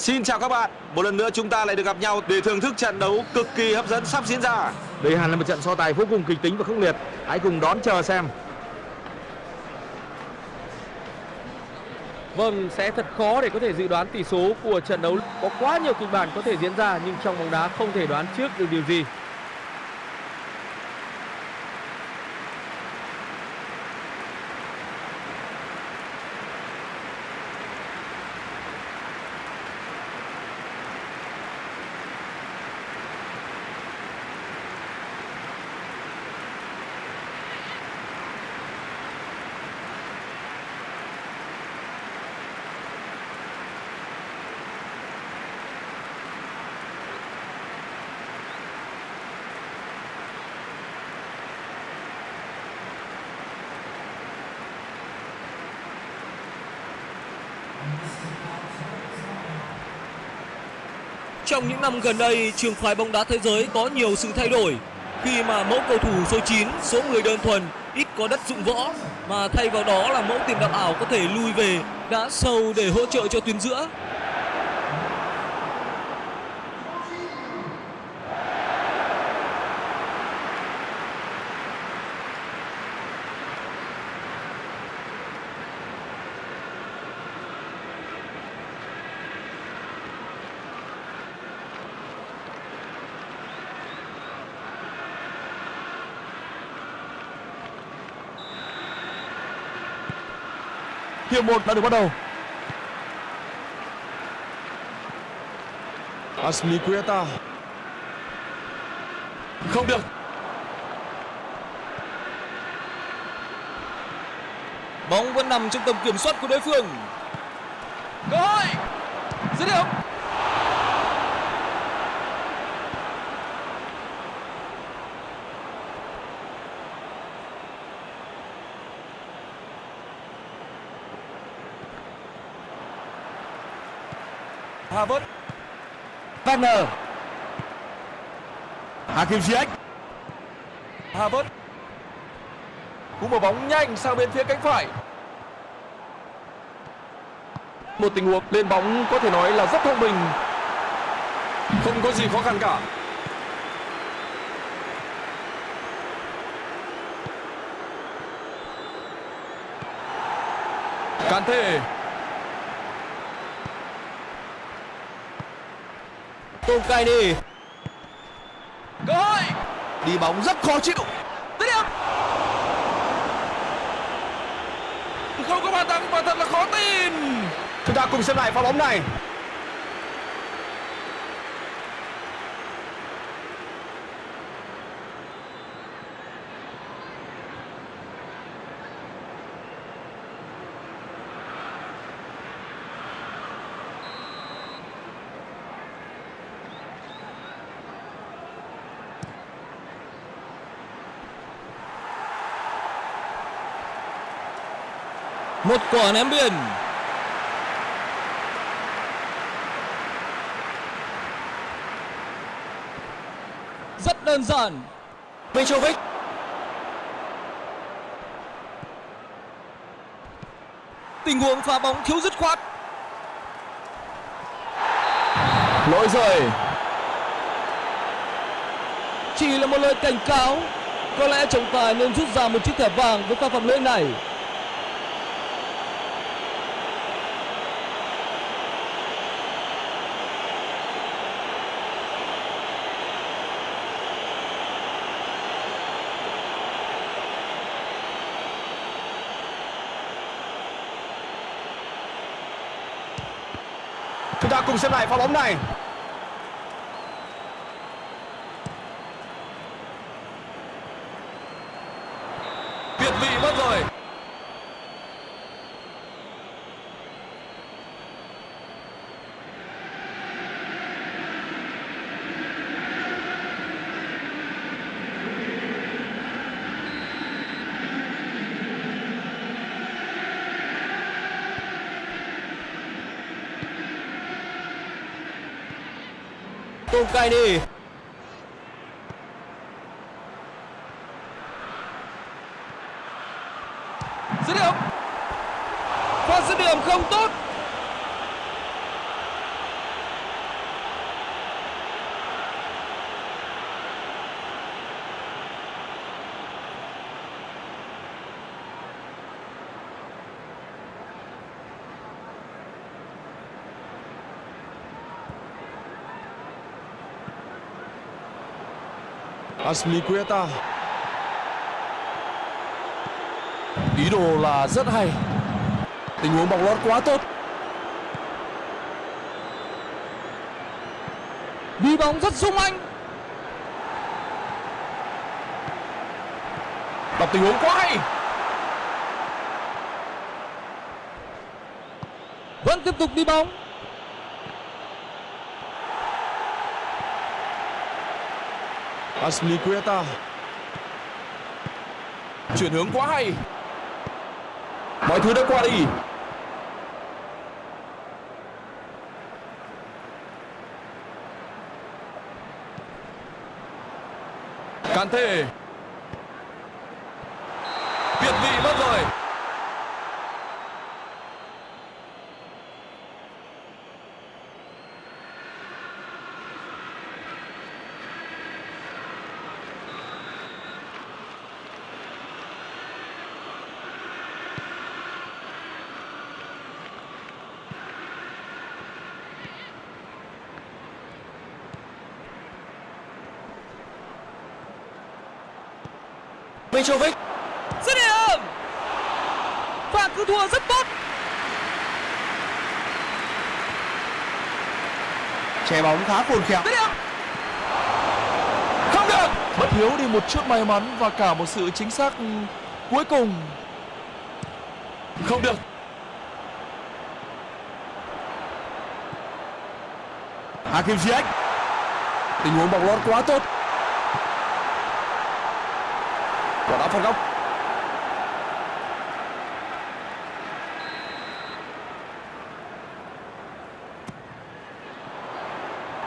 Xin chào các bạn, một lần nữa chúng ta lại được gặp nhau để thưởng thức trận đấu cực kỳ hấp dẫn sắp diễn ra. Đây hẳn là một trận so tài vô cùng kịch tính và khốc liệt. Hãy cùng đón chờ xem. Vâng, sẽ thật khó để có thể dự đoán tỷ số của trận đấu. Có quá nhiều kịch bản có thể diễn ra nhưng trong bóng đá không thể đoán trước được điều gì. Trong những năm gần đây, trường phái bóng đá thế giới có nhiều sự thay đổi khi mà mẫu cầu thủ số 9, số 10 đơn thuần ít có đất dụng võ mà thay vào đó là mẫu tiền đạo ảo có thể lui về đá sâu để hỗ trợ cho tuyến giữa. Hiệp 1 đã được bắt đầu. Asmiqueta. Không được. Bóng vẫn nằm trong tầm kiểm soát của đối phương. Cơ hội. Dứt điểm. Havertz. Wagner. Hakim Ziyech. Havertz. Cú mở bóng nhanh sang bên phía cánh phải. Một tình huống lên bóng có thể nói là rất thông minh. Không có gì khó khăn cả. Kante. Tom Kaini. Cơ hội. Đi bóng rất khó chịu. Dứt điểm. Không có bàn thắng và thật là khó tin. Chúng ta cùng xem lại pha bóng này. Một quả ném biên. Rất đơn giản. Mitrovic. Tình huống phá bóng thiếu dứt khoát. Lỗi rồi. Chỉ là một lời cảnh cáo. Có lẽ trọng tài nên rút ra một chiếc thẻ vàng với pha phạm lỗi này. Chúng ta cùng xem lại pha bóng này. Việt vị mất rồi. Tom Kaini. Dứt điểm. Pha dứt điểm không tốt. Asmilicueta Ý đồ là rất hay. Tình huống bóng lót quá tốt. Đi bóng rất sung anh. Đọc tình huống quá hay. Vẫn tiếp tục đi bóng. Asmilicueta Chuyển hướng quá hay. Mọi thứ đã qua đi. Kante Việt vị mất rồi Mitrovic. Dứt điểm và cứ thua rất tốt. Che bóng khá khôn khéo. Dứt điểm Không được. Bất thiếu đi một chút may mắn Và cả một sự chính xác cuối cùng. Không được. Hakim Ziyech. Tình huống bóng lót quá tốt Quả đá phạt góc.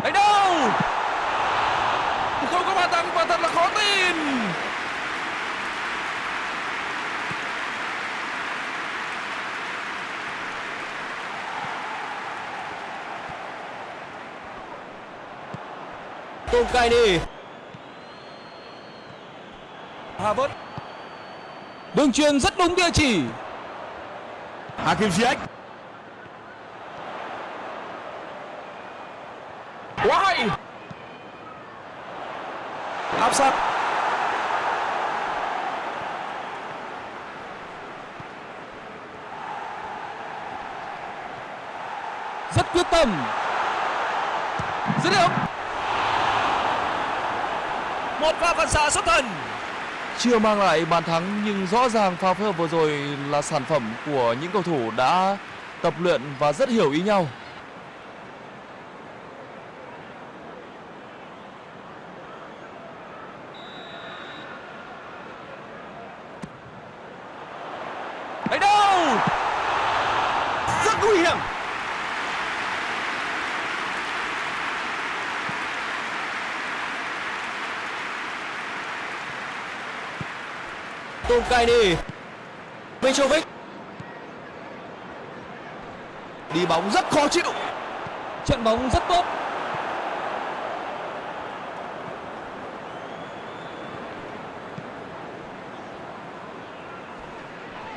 Đấy đâu? Không có bàn thắng và thật là khó tin. Tom Kaini Havertz đường truyền rất đúng địa chỉ. Hakim Ziyech quá hay áp sát. Rất quyết tâm. Dứt điểm. Một pha phản xạ xuất thần chưa mang lại bàn thắng, nhưng rõ ràng pha phối hợp vừa rồi là sản phẩm của những cầu thủ đã tập luyện và rất hiểu ý nhau đánh đâu rất nguy hiểm Tom Kaini Mitrovic. Đi bóng rất khó chịu. Trận bóng rất tốt.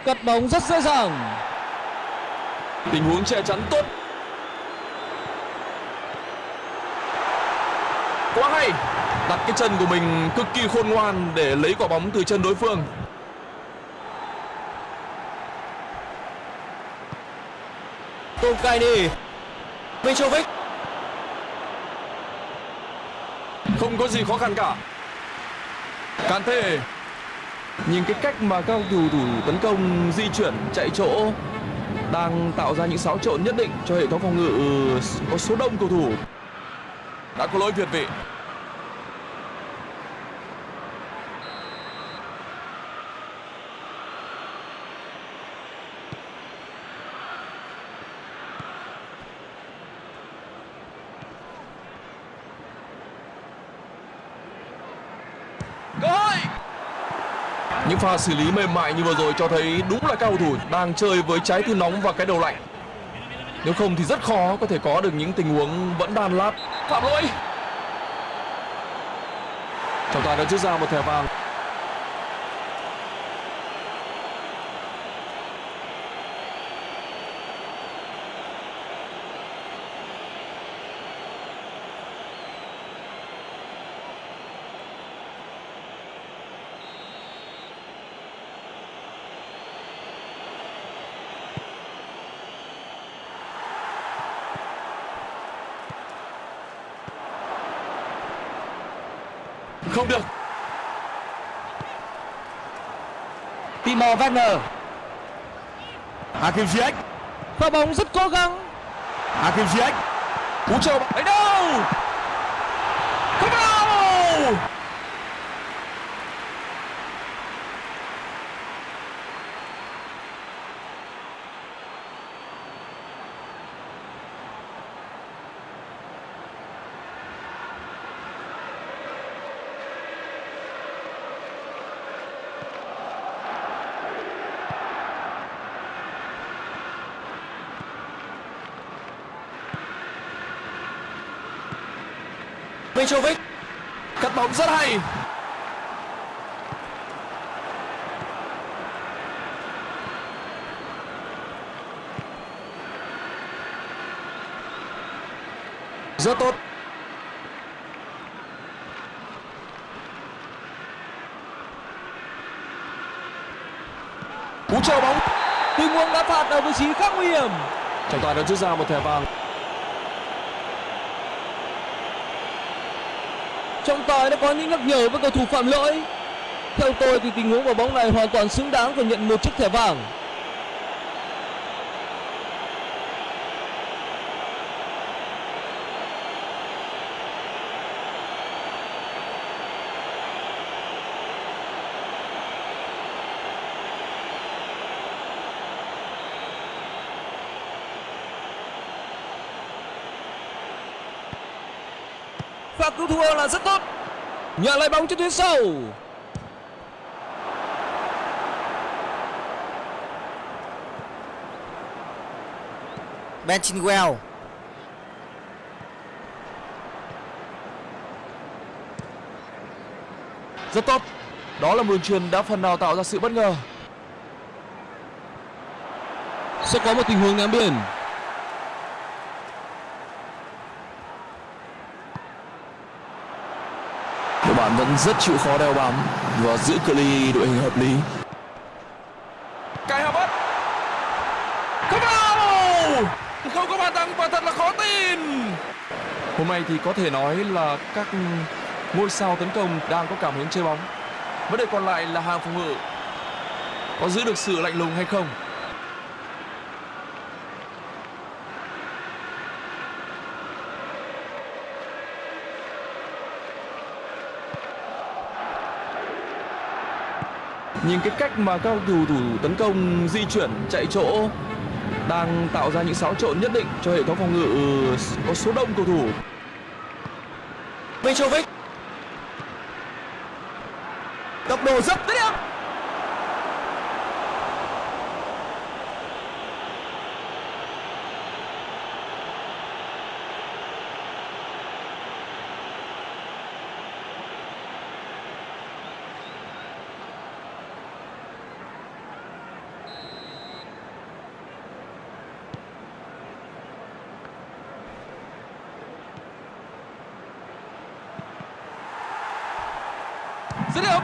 Cắt bóng rất dễ dàng. Tình huống che chắn tốt. Quá hay. Đặt cái chân của mình cực kỳ khôn ngoan để lấy quả bóng từ chân đối phương. Tomkaini Mitrovic. Không có gì khó khăn cả. Kante nhìn cái cách mà các cầu thủ thủ tấn công, di chuyển, chạy chỗ, đang tạo ra những xáo trộn nhất định cho hệ thống phòng ngự, có số đông cầu thủ. Đã có lỗi việt vị cơ hội những pha xử lý mềm mại như vừa rồi cho thấy đúng là các cầu thủ đang chơi với trái tim nóng và cái đầu lạnh. Nếu không thì rất khó có thể có được những tình huống vẫn đan lát. Phạm lỗi. Trọng tài đã rút ra một thẻ vàng. Không được. Timo Werner. Hakim Ziyech. Pha bóng rất cố gắng. Hakim Ziyech. Cú chờ bóng. Đấy đâu? Không đâu Mitrovic. Cắt bóng rất hay. Rất tốt. Cú chờ bóng. Tuy huống đã phạt ở vị trí khác nguy hiểm. Trọng tài đã rút ra một thẻ vàng. Trọng tài đã có những nhắc nhở với cầu thủ phạm lỗi. Theo tôi thì tình huống vào bóng này hoàn toàn xứng đáng phải nhận một chiếc thẻ vàng. Pha cứu thua là rất tốt. Nhận lại bóng trên tuyến sau Ben Chilwell Rất tốt. Đó là một đường truyền đã phần nào tạo ra sự bất ngờ. Sẽ có một tình huống ném biên bạn vẫn rất chịu khó đeo bám và giữ cự ly đội hình hợp lý. Kai Havertz. Không vào! Không có bàn thắng và thật là khó tin. Hôm nay thì có thể nói là các ngôi sao tấn công đang có cảm hứng chơi bóng. Vấn đề còn lại là hàng phòng ngự có giữ được sự lạnh lùng hay không. Nhìn cái cách mà các cầu thủ tấn công, di chuyển, chạy chỗ đang tạo ra những xáo trộn nhất định cho hệ thống phòng ngự ừ, có số đông cầu thủ. Mitrovic tốc độ rất dứt điểm. Dứt điểm.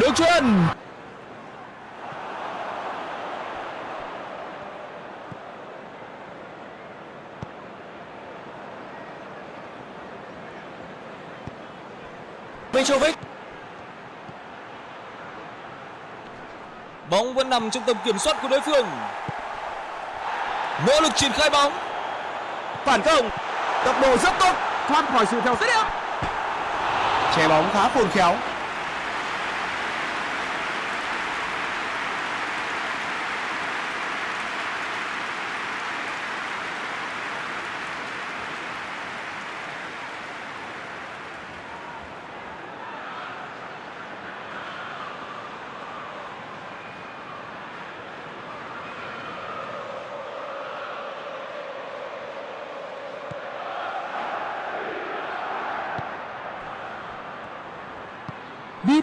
Đường truyền. Mitrovic Bóng vẫn nằm trong tầm kiểm soát của đối phương. Nỗ lực triển khai bóng. phản công. Tốc độ rất tốt. Thoát khỏi sự theo dõi. Che bóng khá khôn khéo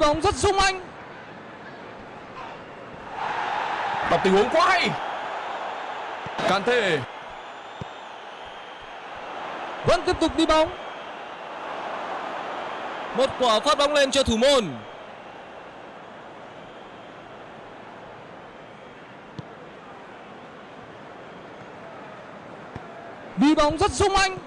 bóng rất sung anh. Đọc tình huống quá hay. Can Kante Vẫn tiếp tục đi bóng. Một quả phát bóng lên cho thủ môn. Đi bóng rất sung anh.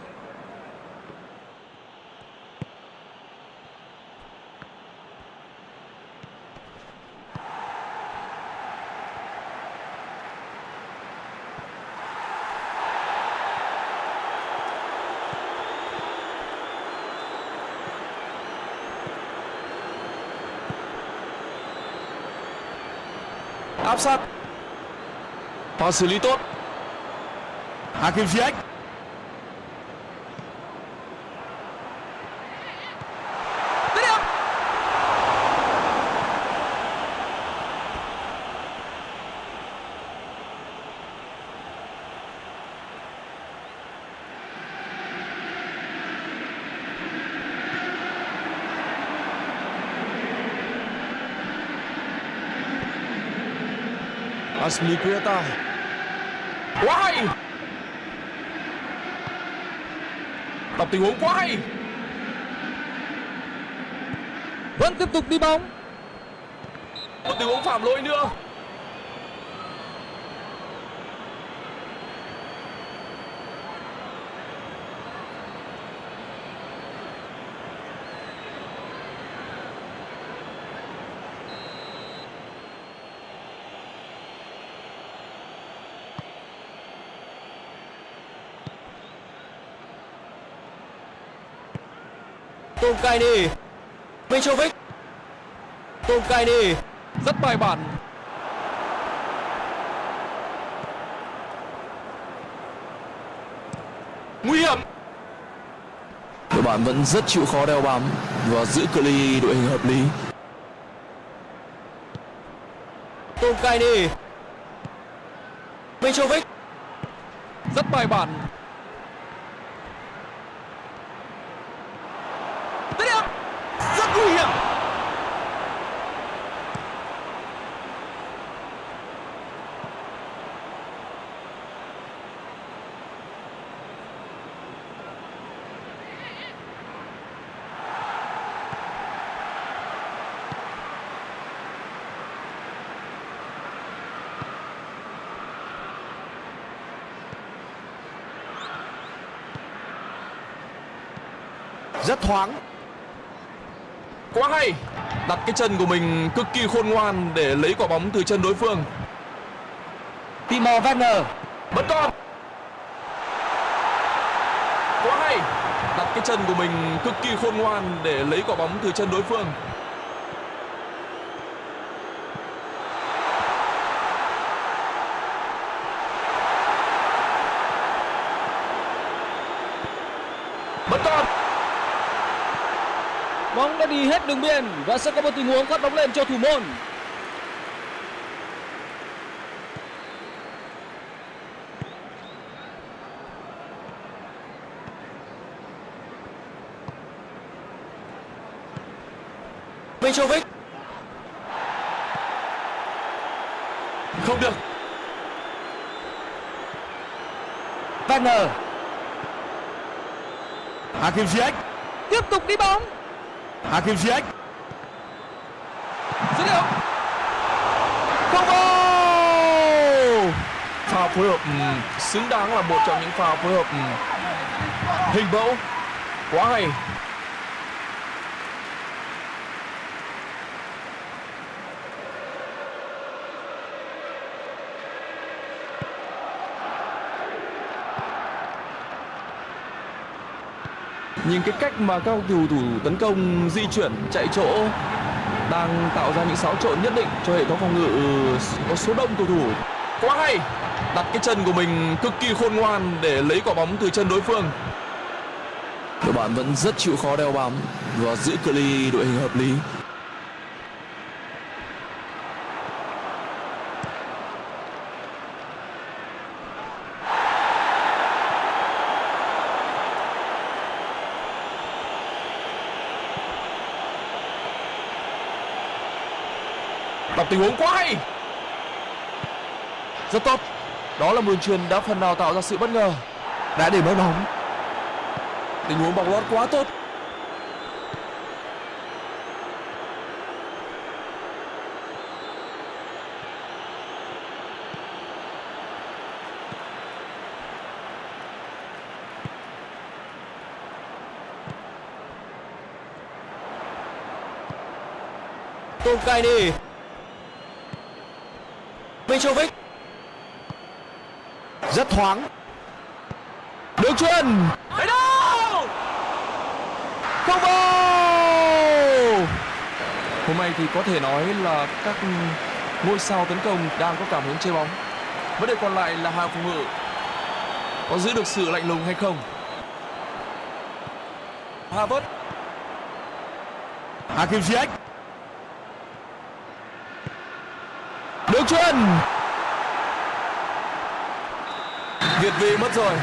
Sát pha xử lý tốt Aspilicueta quá hay. Đọc tình huống quá hay. Vẫn tiếp tục đi bóng. Một tình huống phạm lỗi nữa Tom Kaini Mitrovic. Tom Kaini rất bài bản. Nguy hiểm. Đội bạn vẫn rất chịu khó đeo bám và giữ cự ly đội hình hợp lý. Tom Kaini Mitrovic. Rất bài bản dứt điểm rất nguy hiểm rất thoáng. Quá hay. Đặt cái chân của mình cực kỳ khôn ngoan để lấy quả bóng từ chân đối phương. Timo Werner. Bất con. Quá hay. Đặt cái chân của mình cực kỳ khôn ngoan để lấy quả bóng từ chân đối phương bất con bóng đã đi hết đường biên và sẽ có một tình huống phát bóng lên cho thủ môn. Mitrovic. Không được. Werner. Hakim Ziyech. Tiếp tục đi bóng Hakim Ziyech dứt điểm. Không goal pha phối hợp ừm, xứng đáng là một trong những pha phối hợp ừm, hình mẫu. Quá hay nhìn cái cách mà các cầu thủ tấn công di chuyển, chạy chỗ, đang tạo ra những xáo trộn nhất định cho hệ thống phòng ngự ờ, có số đông cầu thủ. Quá hay! Đặt cái chân của mình cực kỳ khôn ngoan để lấy quả bóng từ chân đối phương. Đội bạn vẫn rất chịu khó đeo bám và giữ cự ly đội hình hợp lý. tình huống quá hay. Rất tốt. Đó là đường truyền đã phần nào tạo ra sự bất ngờ. Đã để mất bóng. Tình huống bóng lót quá tốt. Tung cay đi. Mitrovic Rất thoáng. Đường chuyền. Đấy đâu Không vào. Hôm nay thì có thể nói là các ngôi sao tấn công đang có cảm hứng chơi bóng. Vấn đề còn lại là hàng phòng ngự có giữ được sự lạnh lùng hay không. Havertz Hakim Ziyech. đường chuyền. Việt vị mất rồi.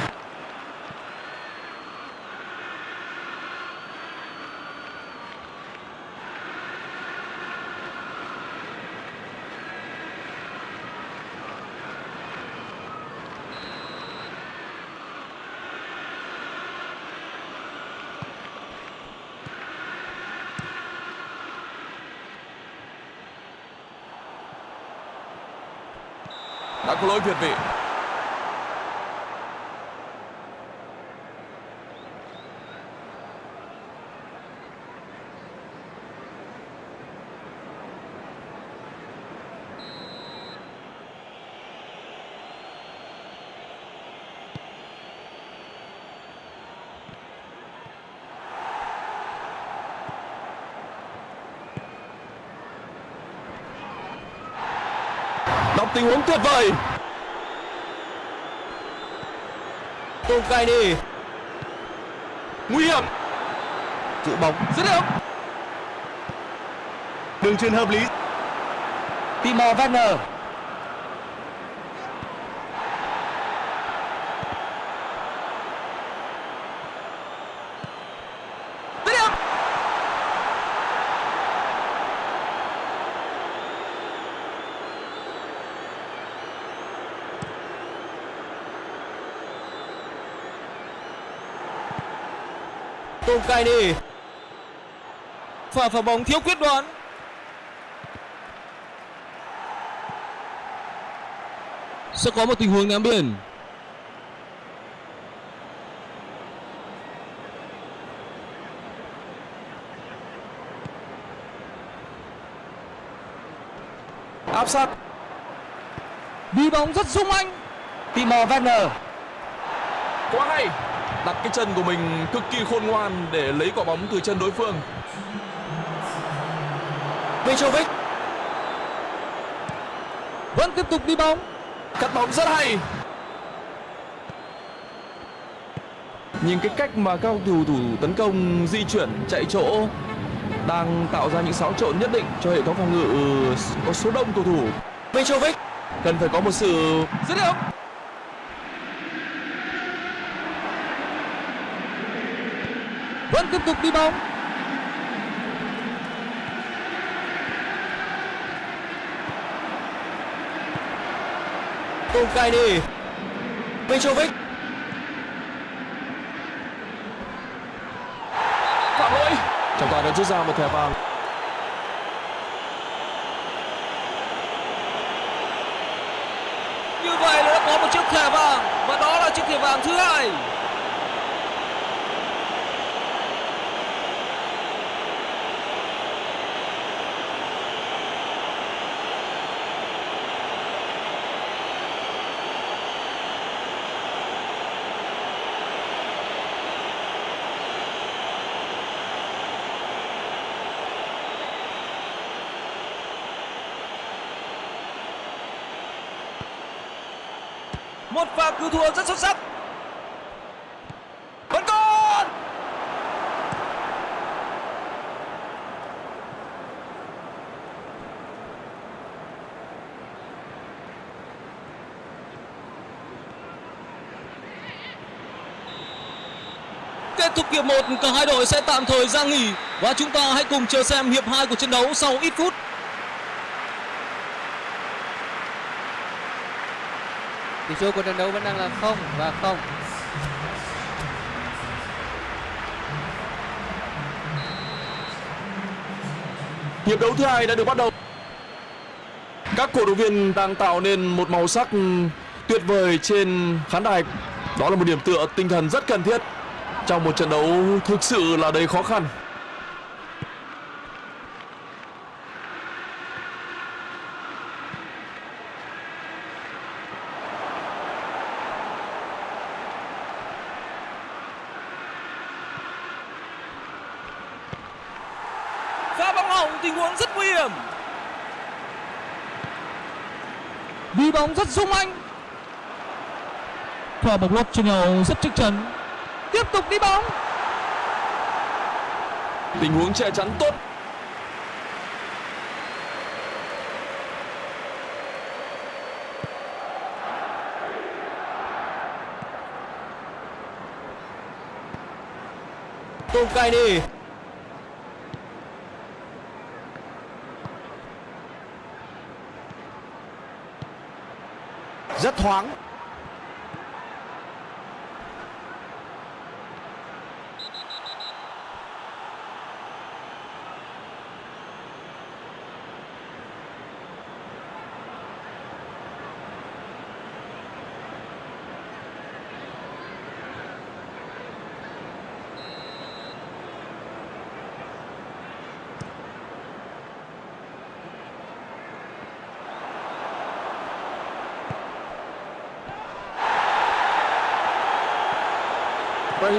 đã có lỗi việt vị tình huống tuyệt vời Tolkaini nguy hiểm Giữ bóng. dứt điểm Đường truyền hợp lý. Timo Werner dứt điểm Tolkaini Pha phá bóng thiếu quyết đoán. Sẽ có một tình huống ném biển. Áp sát. Đi bóng rất sung anh. Timo Werner. Quá hay đặt cái chân của mình cực kỳ khôn ngoan để lấy quả bóng từ chân đối phương. Mitrovic Vẫn tiếp tục đi bóng. Cắt bóng rất hay. Nhìn cái cách mà các cầu thủ tấn công di chuyển chạy chỗ đang tạo ra những xáo trộn nhất định cho hệ thống phòng ngự có số đông cầu thủ. Mitrovic cần phải có một sự dứt điểm tiếp tục đi bóng. Tolkaini Mitrovic. Phạm lỗi. Trọng tài đã rút ra một thẻ vàng Như vậy là đã có một chiếc thẻ vàng Và đó là chiếc thẻ vàng thứ hai một pha cứu thua rất xuất sắc. Vẫn còn! Kết thúc hiệp 1, cả hai đội sẽ tạm thời ra nghỉ. Và chúng ta hãy cùng chờ xem hiệp 2 của trận đấu sau ít phút. Tỷ số của trận đấu vẫn đang là không và không. Hiệp đấu thứ hai đã được bắt đầu. Các cổ động viên đang tạo nên một màu sắc tuyệt vời trên khán đài. Đó là một điểm tựa tinh thần rất cần thiết trong một trận đấu thực sự là đầy khó khăn vọng tình huống rất nguy hiểm đi bóng rất sung anh. Quả bóng lót trên nhau rất chắc chắn. Tiếp tục đi bóng. Tình huống che chắn tốt. Tom Kaini Rất thoáng.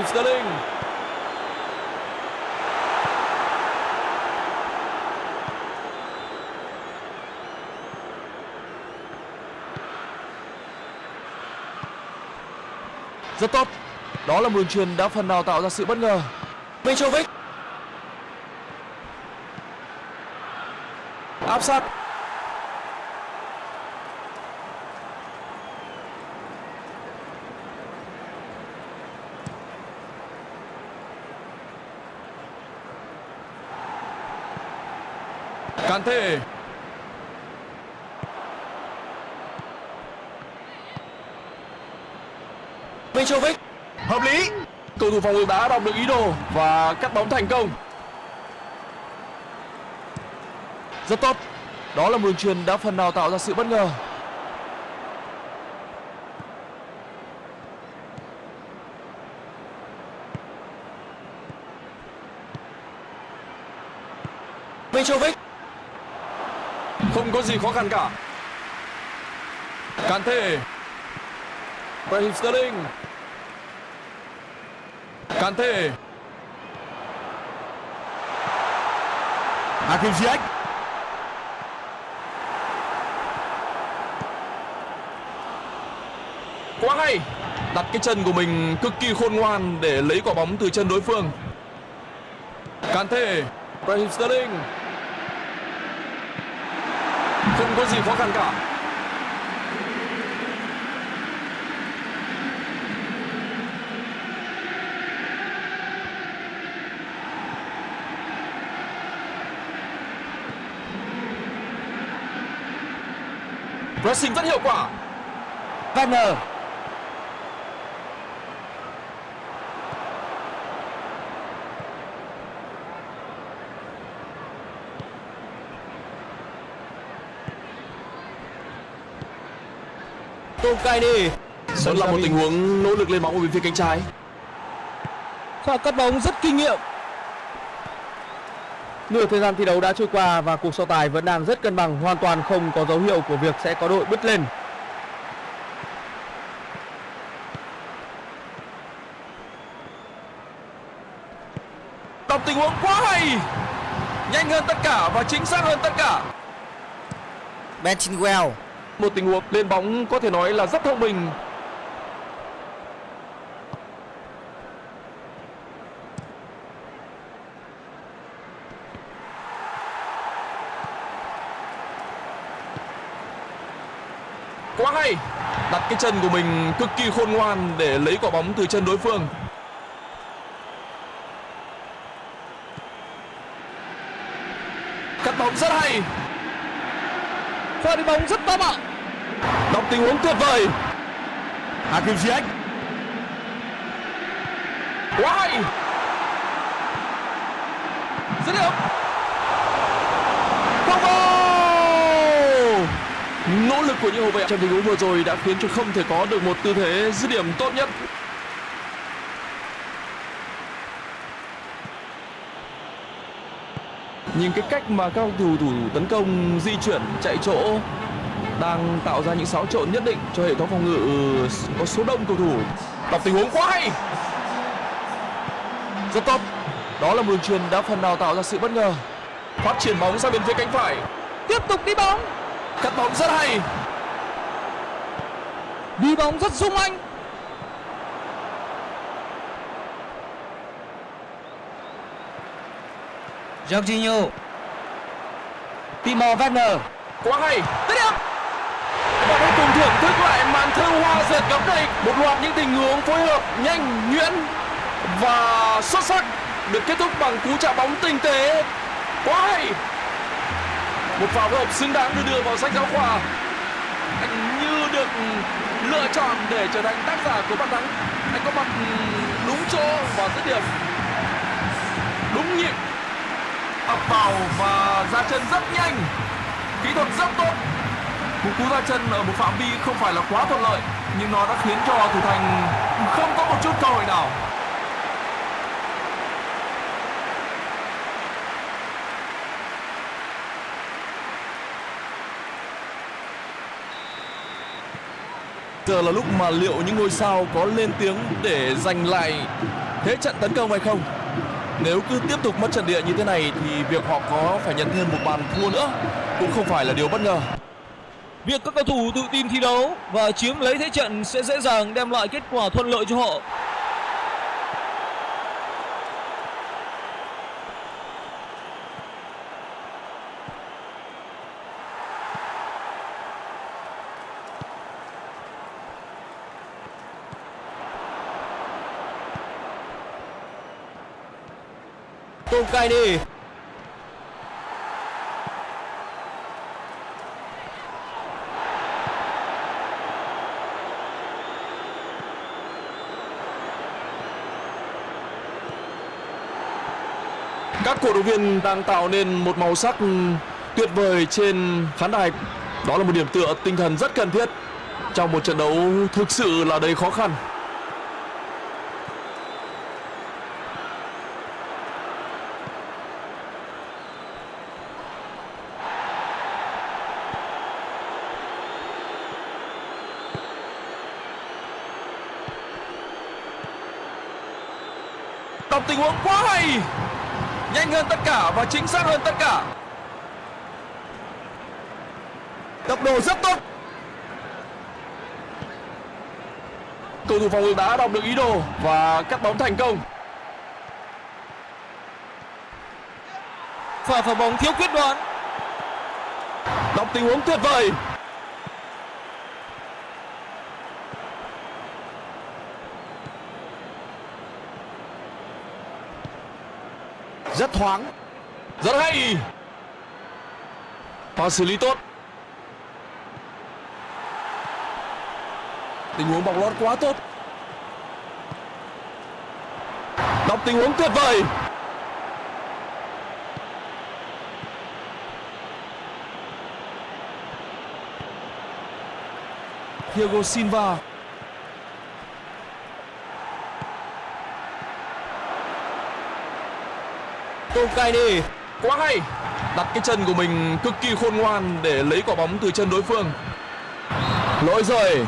Raheem Sterling. Rất tốt. Đó là một đường truyền đã phần nào tạo ra sự bất ngờ. Mitrovic. Áp sát. Kante. Mitrovic. Hợp lý. cầu thủ phòng ngự đã đọc được ý đồ và cắt bóng thành công. Rất tốt. Đó là một đường truyền đã phần nào tạo ra sự bất ngờ. Mitrovic không có gì khó khăn cả. Kante Raheem Sterling. Kante Hakim Ziyech. quá hay đặt cái chân của mình cực kỳ khôn ngoan để lấy quả bóng từ chân đối phương. Kante Raheem Sterling không có gì khó khăn cả. Pressing rất hiệu quả. Werner Tom Kaini vẫn là một tình huống nỗ lực lên bóng ở bên phía cánh trái. Pha cắt bóng rất kinh nghiệm. Nửa thời gian thi đấu đã trôi qua và cuộc so tài vẫn đang rất cân bằng, hoàn toàn không có dấu hiệu của việc sẽ có đội bứt lên. đọc tình huống quá hay. Nhanh hơn tất cả và chính xác hơn tất cả. Ben Chilwell một tình huống lên bóng có thể nói là rất thông minh. Quá hay! Đặt cái chân của mình cực kỳ khôn ngoan để lấy quả bóng từ chân đối phương. Cắt bóng rất hay! Pha đi bóng rất to bạo đọc tình huống tuyệt vời. Hakim Ziyech. quá hay dứt điểm. Không vào nỗ lực của những hậu vệ. Trong tình huống vừa rồi đã khiến cho không thể có được một tư thế dứt điểm tốt nhất. Nhìn cái cách mà các cầu thủ thủ tấn công di chuyển chạy chỗ đang tạo ra những xáo trộn nhất định cho hệ thống phòng ngự có số đông cầu thủ. Đọc tình huống quá hay! Rất tốt. Đó là một đường truyền đã phần nào tạo ra sự bất ngờ. Phát triển bóng sang bên phía cánh phải. Tiếp tục đi bóng. Cắt bóng rất hay. Đi bóng rất sung anh. Jorginho. Timo Werner. Quá hay. Dứt điểm thưởng thức lại màn thơ hoa dệt góc này. Một loạt những tình huống phối hợp nhanh, nhuyễn và xuất sắc được kết thúc bằng cú chạm bóng tinh tế. Quá hay! Một pha phối hợp xứng đáng được đưa vào sách giáo khoa. Anh như được lựa chọn để trở thành tác giả của bàn thắng. Anh có mặt đúng chỗ và dứt điểm. Đúng nhịp. Ập vào và ra chân rất nhanh. Kỹ thuật rất tốt một cú ra chân ở một phạm vi không phải là quá thuận lợi, nhưng nó đã khiến cho thủ thành không có một chút cơ hội nào. Giờ là lúc mà liệu những ngôi sao có lên tiếng để giành lại thế trận tấn công hay không? Nếu cứ tiếp tục mất trận địa như thế này thì việc họ có phải nhận thêm một bàn thua nữa cũng không phải là điều bất ngờ. Việc các cầu thủ tự tin thi đấu và chiếm lấy thế trận sẽ dễ dàng đem lại kết quả thuận lợi cho họ. Tom Kaini cổ động viên đang tạo nên một màu sắc tuyệt vời trên khán đài. Đó là một điểm tựa tinh thần rất cần thiết trong một trận đấu thực sự là đầy khó khăn. Đọc tình huống quá hay! Nhanh hơn tất cả và chính xác hơn tất cả. Tốc độ rất tốt. Cầu thủ phòng ngự đã đọc được ý đồ và cắt bóng thành công. Pha phá bóng thiếu quyết đoán. đọc tình huống tuyệt vời Rất thoáng. Rất hay. Pha xử lý tốt. Tình huống bóng lót quá tốt. Đọc tình huống tuyệt vời. Thiago Silva. Tokaini quá hay. Đặt cái chân của mình cực kỳ khôn ngoan để lấy quả bóng từ chân đối phương. Lỗi rồi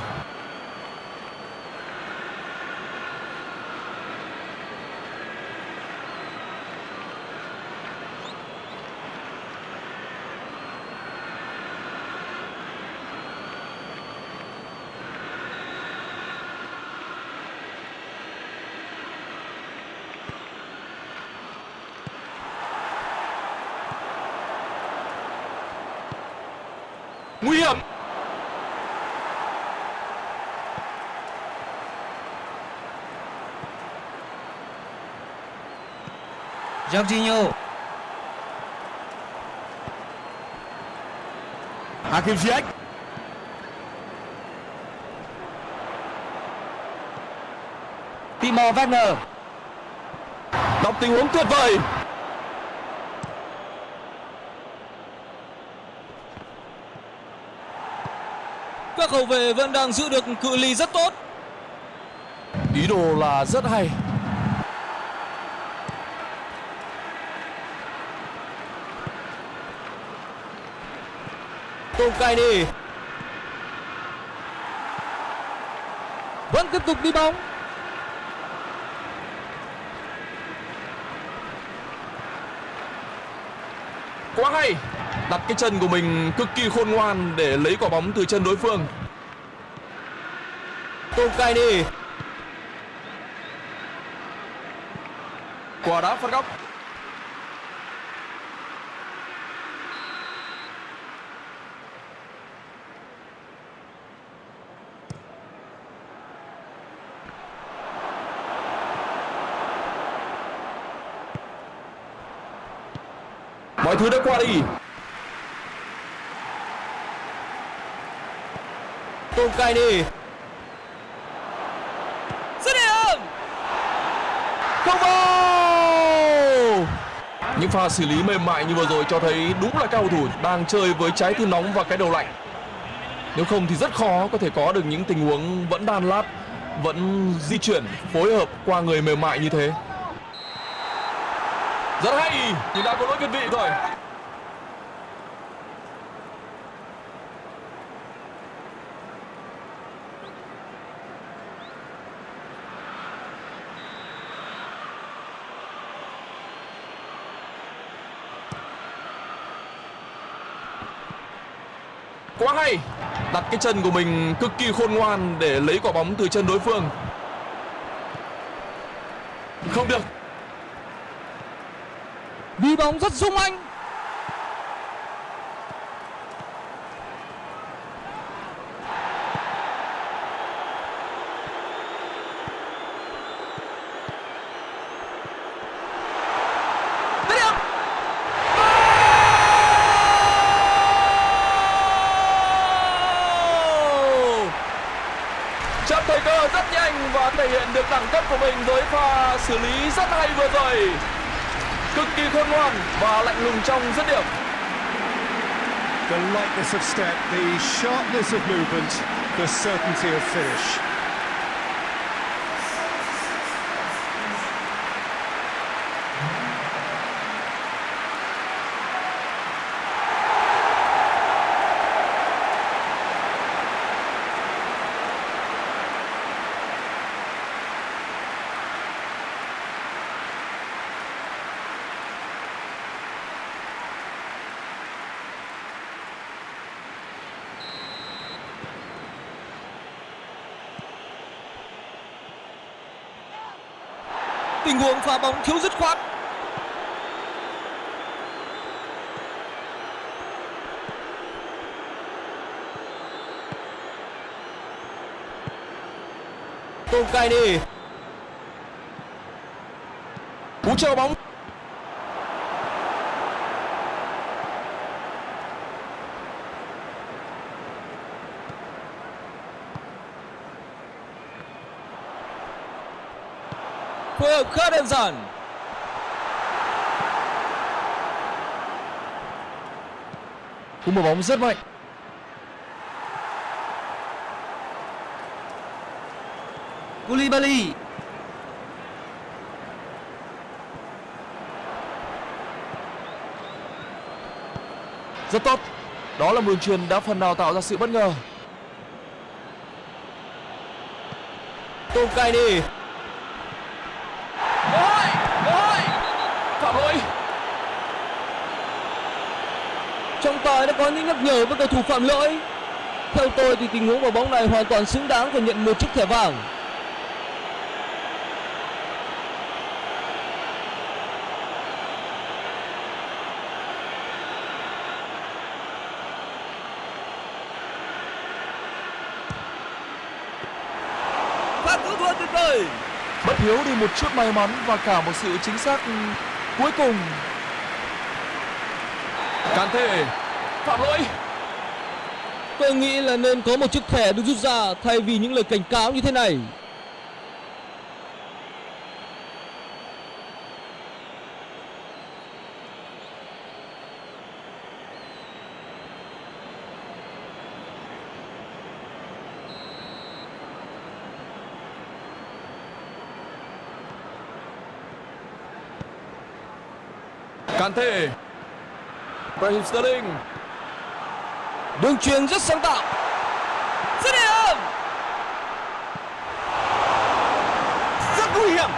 nguy hiểm Jorginho. Hakim Ziyech. Timo Werner. Đọc tình huống tuyệt vời. Các hậu vệ vẫn đang giữ được cự ly rất tốt. ý đồ là rất hay Kokaini vẫn tiếp tục đi bóng. Quá hay. Đặt cái chân của mình cực kỳ khôn ngoan để lấy quả bóng từ chân đối phương. Kokaini Quả đá phạt góc. Mọi thứ đã qua đi. Tolkaini Dứt điểm Không vào. Những pha xử lý mềm mại như vừa rồi cho thấy đúng là các cầu thủ đang chơi với trái tim nóng và cái đầu lạnh. Nếu không thì rất khó có thể có được những tình huống vẫn đan lát Vẫn di chuyển phối hợp qua người mềm mại như thế rất hay Nhưng đã có lỗi việt vị rồi. Quá hay, Đặt cái chân của mình cực kỳ khôn ngoan để lấy quả bóng từ chân đối phương. Không được đi bóng rất sung anh Dứt điểm Chấp thời cơ rất nhanh và thể hiện được đẳng cấp của mình với pha xử lý rất hay vừa rồi Cực kỳ khôn ngoan và lạnh lùng trong dứt điểm The lightness of step, the sharpness of movement, the certainty of finish. Tình huống phá bóng thiếu dứt khoát. Tolkaini Cú treo bóng. Phối khá đơn giản Cú mở bóng rất mạnh Koulibaly. Rất tốt. Đó là một đường truyền đã phần nào tạo ra sự bất ngờ. Tolkaini Ôi, ôi Phạm lỗi trọng tài đã có những nhắc nhở với cầu thủ phạm lỗi. Theo tôi thì tình huống vào bóng này hoàn toàn xứng đáng phải nhận một chiếc thẻ vàng. Pha cứu thua tuyệt vời. Bất hiếu đi một chút may mắn và cả một sự chính xác cuối cùng. Can thể Phạm lỗi. Tôi nghĩ là nên có một chiếc thẻ được rút ra thay vì những lời cảnh cáo như thế này. Can thể Raheem Sterling đường truyền rất sáng tạo. Dứt điểm rất nguy hiểm.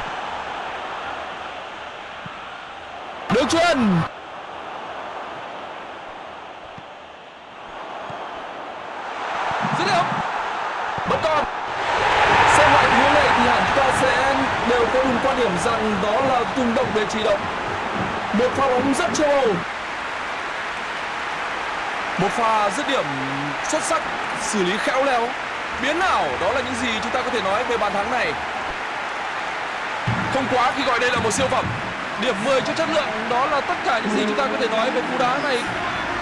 Đường truyền dứt điểm bất còn xem lại huấn này thì hẳn ta sẽ đều có cùng quan điểm rằng đó là tung động về chỉ động. Một pha bóng rất châu âu một pha dứt điểm xuất sắc, xử lý khéo léo. Biến nào đó là những gì chúng ta có thể nói về bàn thắng này. Không quá khi gọi đây là một siêu phẩm. Điểm 10 cho chất lượng, đó là tất cả những gì chúng ta có thể nói về cú đá này.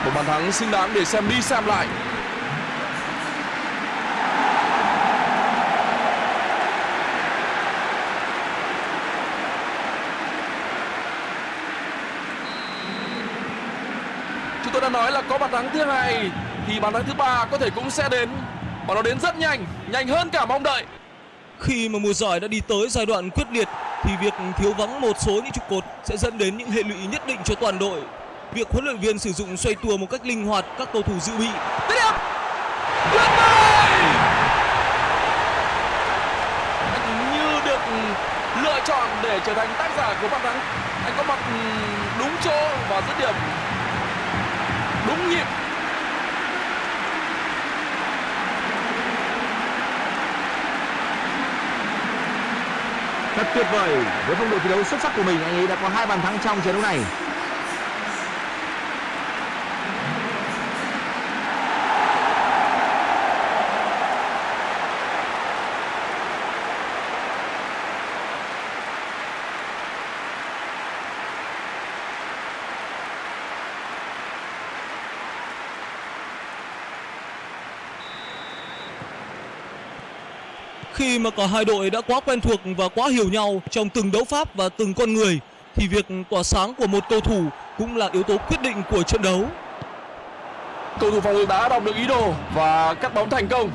Một bàn thắng xứng đáng để xem đi xem lại chúng tôi đã nói là có bàn thắng thứ hai thì bàn thắng thứ ba có thể cũng sẽ đến. Và nó đến rất nhanh nhanh hơn cả mong đợi. Khi mà mùa giải đã đi tới giai đoạn quyết liệt thì việc thiếu vắng một số những trụ cột sẽ dẫn đến những hệ lụy nhất định cho toàn đội. Việc huấn luyện viên sử dụng xoay tua một cách linh hoạt các cầu thủ dự bị. Tiếp điểm Tuyệt vời! Anh như được lựa chọn để trở thành tác giả của bàn thắng. Anh có mặt đúng chỗ và dứt điểm Đúng nhịp Thật tuyệt vời với phong độ thi đấu xuất sắc của mình, anh ấy đã có hai bàn thắng trong trận đấu này. Khi mà cả hai đội đã quá quen thuộc và quá hiểu nhau trong từng đấu pháp và từng con người, thì việc tỏa sáng của một cầu thủ cũng là yếu tố quyết định của trận đấu. Cầu thủ phòng ngự đã đọc được ý đồ và cắt bóng thành công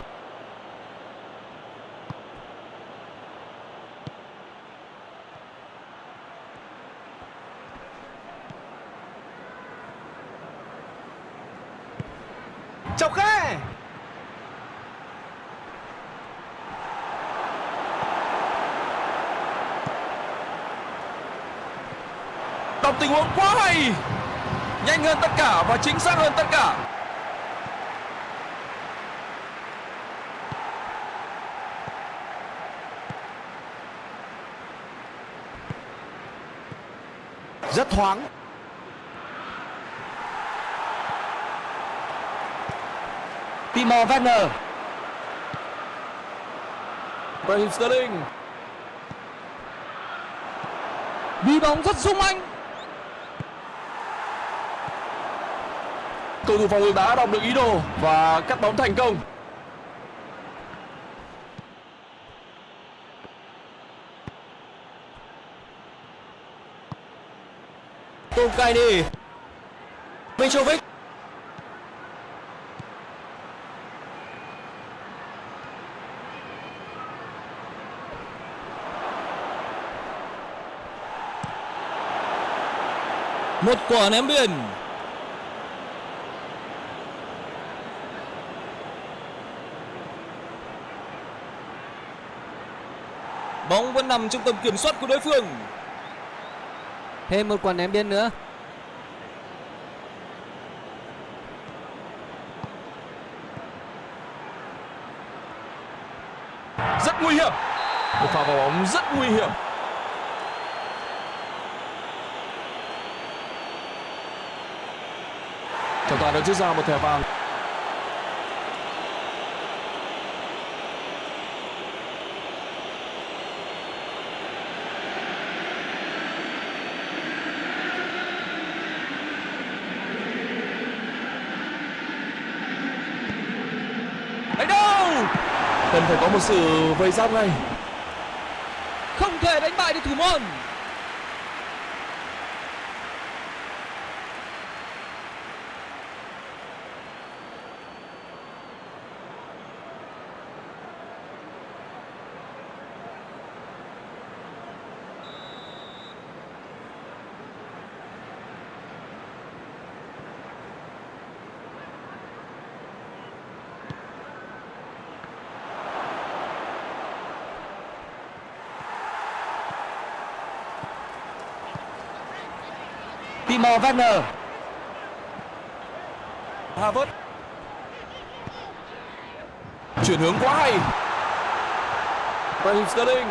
tình huống quá hay. Nhanh hơn tất cả và chính xác hơn tất cả. Rất thoáng. Timo Werner. Raheem Sterling. Đi bóng rất sung anh. Cầu thủ phòng ngự đã đọc được ý đồ và cắt bóng thành công Tom Kaini Mitrovic Một quả ném biên. Bóng vẫn nằm trong tầm kiểm soát của đối phương. thêm một quả ném biên nữa. Rất nguy hiểm. Một pha vào bóng rất nguy hiểm. Trọng tài đã rút ra một thẻ vàng Đánh đâu Cần phải có một sự vây giáp ngay. Không thể đánh bại được thủ môn. Timo Werner. Havertz. Chuyển hướng quá hay. Raheem Sterling.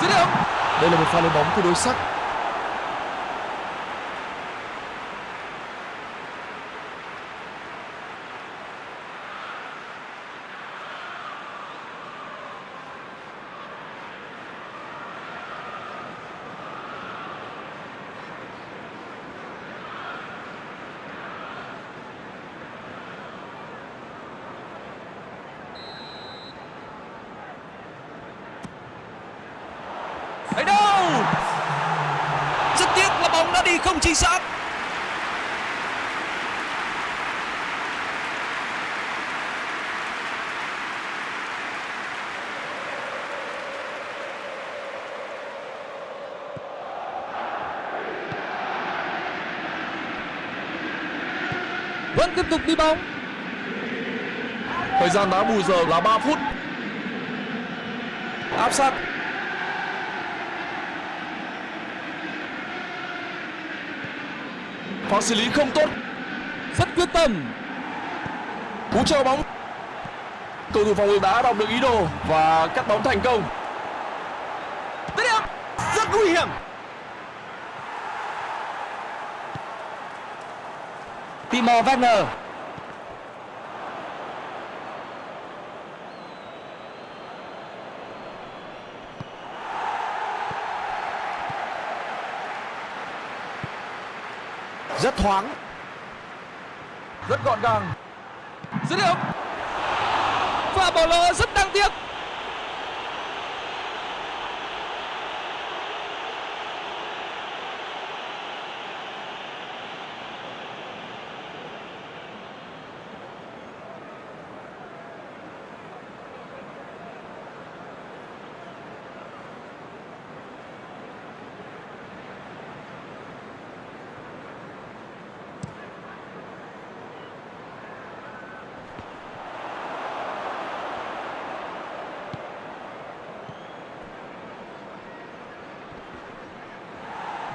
Dứt điểm. Đây là một pha lên bóng tương đối sắc Đánh đâu Rất tiếc là bóng đã đi không chính xác vẫn tiếp tục đi bóng. Thời gian đá bù giờ là 3 phút. Áp sát. Pha xử lý không tốt. Rất quyết tâm. Cú chờ bóng. Cầu thủ phòng ngự đã đọc được ý đồ và cắt bóng thành công Dứt điểm. Rất nguy hiểm. Timo Werner. Rất thoáng. rất gọn gàng. Dứt điểm. Và bỏ lỡ rất đáng tiếc.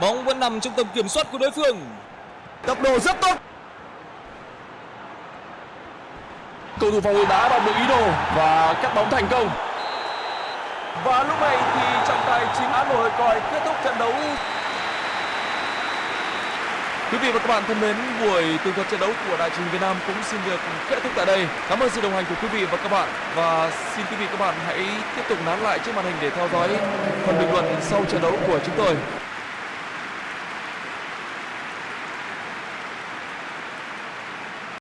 Bóng vẫn nằm trong tầm kiểm soát của đối phương Tốc độ rất tốt. cầu thủ phòng ngự đã đọc được ý đồ và cắt bóng thành công và lúc này thì trọng tài chính án nổi còi kết thúc trận đấu Quý vị và các bạn thân mến, buổi tường thuật trận đấu của Đài truyền hình Việt Nam cũng xin được kết thúc tại đây. Cảm ơn sự đồng hành của quý vị và các bạn và xin quý vị và các bạn hãy tiếp tục nán lại trước màn hình để theo dõi phần bình luận sau trận đấu của chúng tôi.